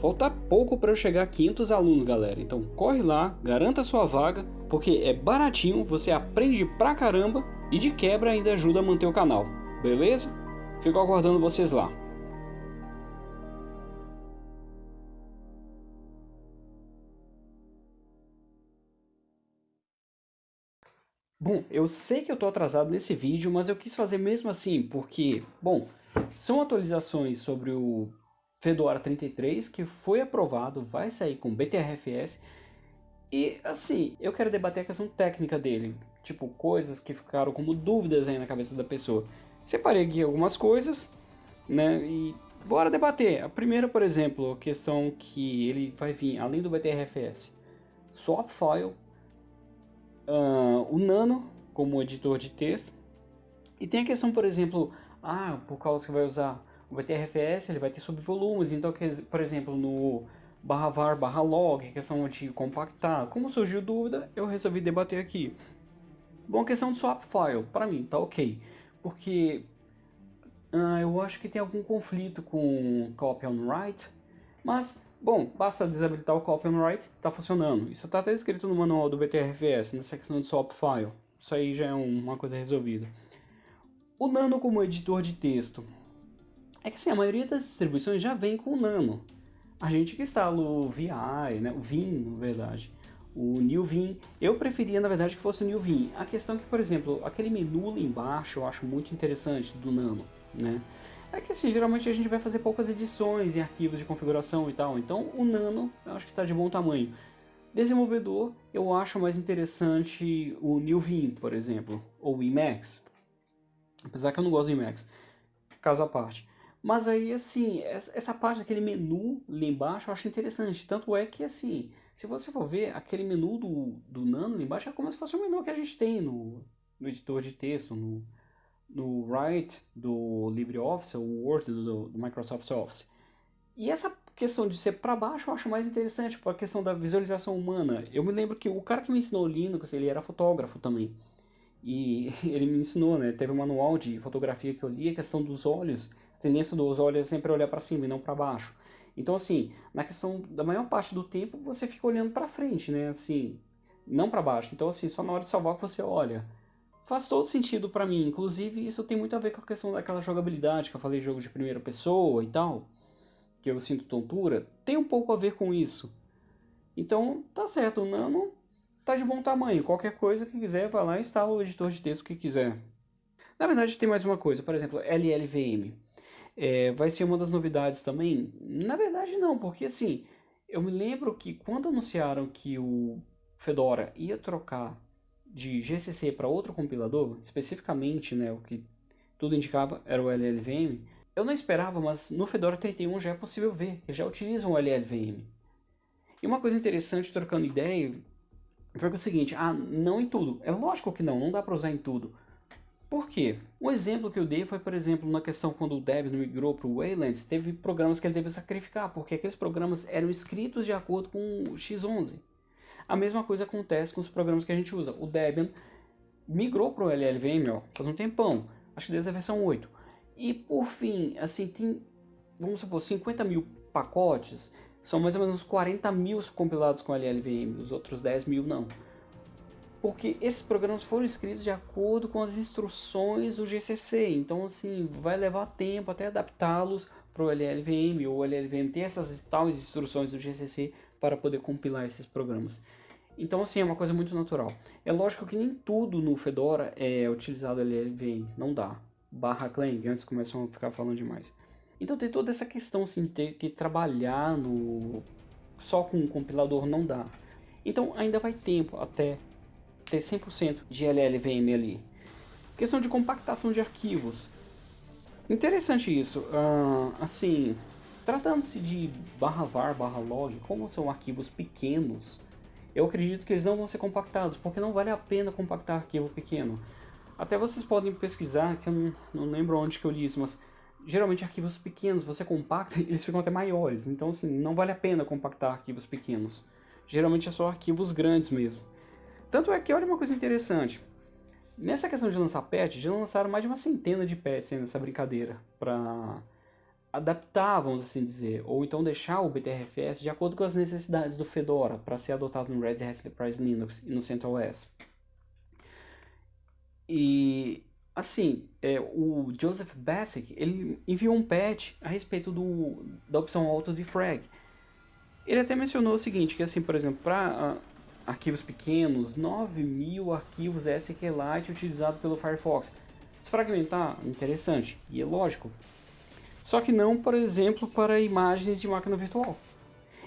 Falta pouco para eu chegar a 500 alunos, galera. Então corre lá, garanta sua vaga, porque é baratinho, você aprende pra caramba e de quebra ainda ajuda a manter o canal. Beleza? Fico aguardando vocês lá. Bom, eu sei que eu tô atrasado nesse vídeo, mas eu quis fazer mesmo assim, porque, bom, são atualizações sobre o Fedora 33, que foi aprovado, vai sair com BTRFS, e assim, eu quero debater a questão técnica dele, tipo, coisas que ficaram como dúvidas aí na cabeça da pessoa. Separei aqui algumas coisas, né, e bora debater. A primeira, por exemplo, a questão que ele vai vir, além do BTRFS, swap file, uh, o Nano como editor de texto. E tem a questão, por exemplo, ah, por causa que vai usar o BTRFS, ele vai ter subvolumes, então, por exemplo, no barra var, barra log, questão de compactar. Como surgiu dúvida, eu resolvi debater aqui. Bom, questão do swap file, para mim, tá ok. Porque uh, eu acho que tem algum conflito com copy on write, mas Bom, basta desabilitar o copy on write, está funcionando. Isso está até escrito no manual do BTRFS, na secção de swap file. Isso aí já é uma coisa resolvida. O Nano como editor de texto. É que assim, a maioria das distribuições já vem com o Nano. A gente que instala o VI, né, o Vim, na verdade, o New Vim. Eu preferia, na verdade, que fosse o New Vim. A questão é que, por exemplo, aquele menu lá embaixo eu acho muito interessante do Nano, né? É que assim, geralmente a gente vai fazer poucas edições em arquivos de configuração e tal, então o Nano eu acho que está de bom tamanho. Desenvolvedor, eu acho mais interessante o New Vim, por exemplo, ou o Emacs. Apesar que eu não gosto do Emacs, caso à parte. Mas aí, assim, essa parte daquele menu lá embaixo eu acho interessante. Tanto é que, assim, se você for ver, aquele menu do, do Nano lá embaixo é como se fosse o menu que a gente tem no, no editor de texto, no, no Write do LibreOffice, o Word do, do, Microsoft Office. E essa questão de ser para baixo eu acho mais interessante, por a questão da visualização humana. Eu me lembro que o cara que me ensinou Linux, ele era fotógrafo também. E ele me ensinou, né? Teve um manual de fotografia que eu li, a questão dos olhos. Tendência dos olhos é sempre olhar para cima e não para baixo. Então, assim, na questão da maior parte do tempo, você fica olhando para frente, né? Assim, não para baixo. Então, assim, só na hora de salvar que você olha faz todo sentido para mim. Inclusive, isso tem muito a ver com a questão daquela jogabilidade que eu falei, jogo de primeira pessoa e tal, que eu sinto tontura, tem um pouco a ver com isso. Então, tá certo, o Nano tá de bom tamanho. Qualquer coisa que quiser, vai lá e instala o editor de texto que quiser. Na verdade, tem mais uma coisa, por exemplo, LLVM. É, vai ser uma das novidades também? Na verdade, não, porque assim, eu me lembro que quando anunciaram que o Fedora ia trocar de GCC para outro compilador, especificamente né, o que tudo indicava era o LLVM, eu não esperava, mas no Fedora 31 já é possível ver, que já utilizam o LLVM. E uma coisa interessante, trocando ideia, foi o seguinte, ah, não em tudo. É lógico que não, não dá para usar em tudo. Por quê? Um exemplo que eu dei foi, por exemplo, na questão quando o Debian migrou para o Wayland, teve programas que ele teve que sacrificar, porque aqueles programas eram escritos de acordo com o X11. A mesma coisa acontece com os programas que a gente usa. O Debian migrou para o LLVM ó, faz um tempão, acho que desde a versão 8. E por fim, assim, tem, vamos supor, 50 mil pacotes, são mais ou menos uns 40 mil compilados com LLVM, os outros 10 mil não. Porque esses programas foram escritos de acordo com as instruções do GCC, então assim, vai levar tempo até adaptá-los para o LLVM, ou o LLVM tem essas tais instruções do GCC para poder compilar esses programas. Então, assim, é uma coisa muito natural. É lógico que nem tudo no Fedora é utilizado LLVM, não dá. Barra Clang, antes começam a ficar falando demais. Então tem toda essa questão, assim, ter que trabalhar no... só com um compilador não dá. Então ainda vai tempo até ter 100% de LLVM ali. Questão de compactação de arquivos. Interessante isso. Uh, assim, tratando-se de barra var, barra log, como são arquivos pequenos, eu acredito que eles não vão ser compactados, porque não vale a pena compactar arquivo pequeno. Até vocês podem pesquisar, que eu não, não lembro onde que eu li isso, mas geralmente arquivos pequenos você compacta eles ficam até maiores. Então assim, não vale a pena compactar arquivos pequenos. Geralmente é só arquivos grandes mesmo. Tanto é que olha uma coisa interessante. Nessa questão de lançar patch, já lançaram mais de uma centena de patches nessa brincadeira para adaptar, vamos assim dizer, ou então deixar o BTRFS de acordo com as necessidades do Fedora para ser adotado no Red Hat Enterprise Linux e no CentOS. E assim, é, o Joseph Bassick, ele enviou um patch a respeito do, da opção auto defrag. Ele até mencionou o seguinte, que assim, por exemplo, para uh, arquivos pequenos, 9 mil arquivos SQLite utilizados pelo Firefox. Desfragmentar, interessante, e é lógico, só que não, por exemplo, para imagens de máquina virtual.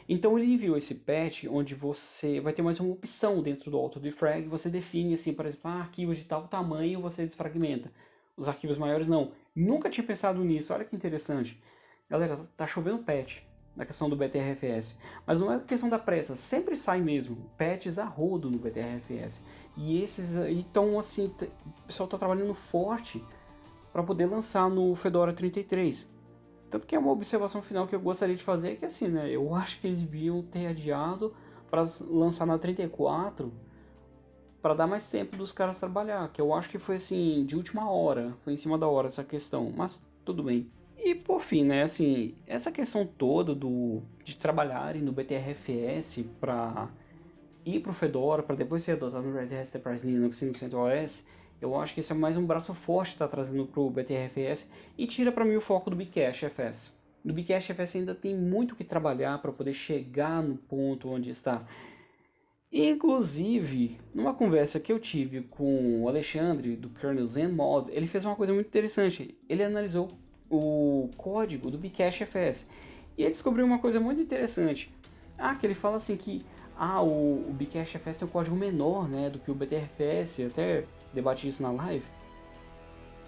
Então ele enviou esse patch onde você vai ter mais uma opção dentro do auto-defrag, você define assim, por exemplo, ah, arquivos de tal tamanho você desfragmenta. Os arquivos maiores não. Nunca tinha pensado nisso, olha que interessante. Galera, tá chovendo patch na questão do BTRFS. Mas não é questão da pressa, sempre sai mesmo patches a rodo no BTRFS. E esses aí estão assim, o pessoal está trabalhando forte para poder lançar no Fedora 33. Tanto que é uma observação final que eu gostaria de fazer é que assim, né, eu acho que eles deviam ter adiado para lançar na 34 para dar mais tempo dos caras trabalhar, que eu acho que foi assim, de última hora, foi em cima da hora essa questão, mas tudo bem. E por fim, né, assim, essa questão toda do de trabalharem no BTRFS para ir para o Fedora, para depois ser adotado no Red Hat Enterprise Linux e no CentOS, eu acho que esse é mais um braço forte que está trazendo para o BTRFS e tira para mim o foco do Bcache FS. No Bcache FS ainda tem muito que trabalhar para poder chegar no ponto onde está. Inclusive, numa conversa que eu tive com o Alexandre do kernel Zen Mods, ele fez uma coisa muito interessante. Ele analisou o código do Bcache FS e ele descobriu uma coisa muito interessante. Ah, que ele fala assim que ah, o, o Bcache FS é um código menor né, do que o BTRFS, até debati isso na live,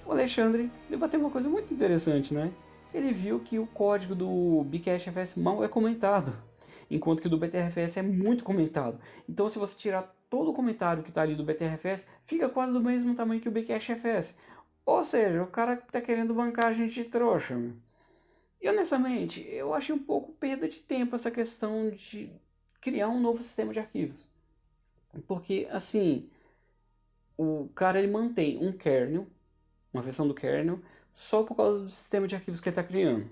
o Alexandre debateu uma coisa muito interessante, né? Ele viu que o código do BCashFS mal é comentado, enquanto que o do BTRFS é muito comentado. Então se você tirar todo o comentário que está ali do BTRFS, fica quase do mesmo tamanho que o BCashFS. Ou seja, o cara está querendo bancar a gente de trouxa. Meu. E honestamente, eu achei um pouco perda de tempo essa questão de criar um novo sistema de arquivos. Porque, assim, o cara ele mantém um kernel, uma versão do kernel, só por causa do sistema de arquivos que ele está criando.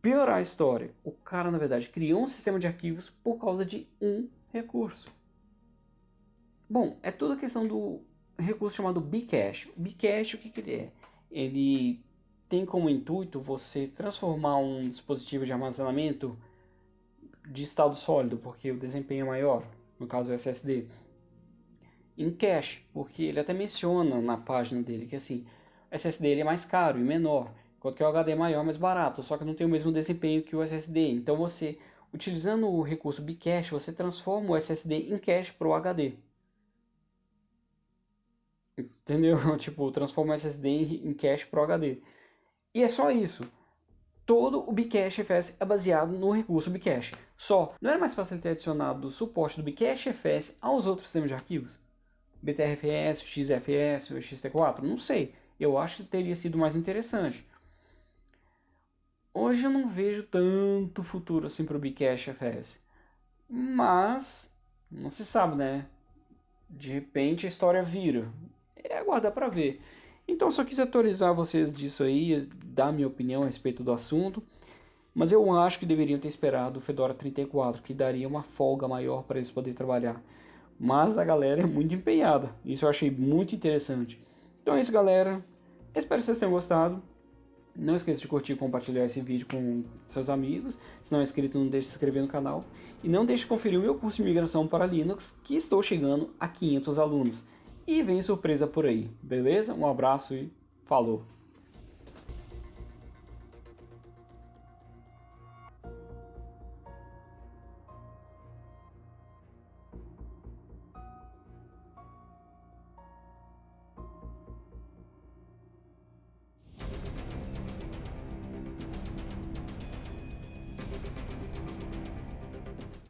Piorar a história, o cara na verdade criou um sistema de arquivos por causa de um recurso. Bom, é toda questão do recurso chamado Bcache. O Bcache o que, que ele é? Ele tem como intuito você transformar um dispositivo de armazenamento de estado sólido, porque o desempenho é maior, no caso o SSD, em cache, porque ele até menciona na página dele que assim, o SSD ele é mais caro e menor, enquanto que o HD é maior e mais barato, só que não tem o mesmo desempenho que o SSD. Então você, utilizando o recurso Bcache, você transforma o SSD em cache para o HD. Entendeu? tipo, transforma o SSD em cache para o HD. E é só isso. Todo o Bcache FS é baseado no recurso Bcache. Só, não era mais fácil ter adicionado o suporte do Bcache FS aos outros sistemas de arquivos? BTRFS, XFS, XT4? Não sei. Eu acho que teria sido mais interessante. Hoje eu não vejo tanto futuro assim para o Bcache FS. Mas, não se sabe, né? De repente a história vira. É aguardar para ver. Então só quis atualizar vocês disso aí, dar minha opinião a respeito do assunto. Mas eu acho que deveriam ter esperado o Fedora 34, que daria uma folga maior para eles poderem trabalhar. Mas a galera é muito empenhada. Isso eu achei muito interessante. Então é isso, galera. Espero que vocês tenham gostado. Não esqueça de curtir e compartilhar esse vídeo com seus amigos. Se não é inscrito, não deixe de se inscrever no canal. E não deixe de conferir o meu curso de migração para Linux, que estou chegando a 500 alunos. E vem surpresa por aí, beleza? Um abraço e falou!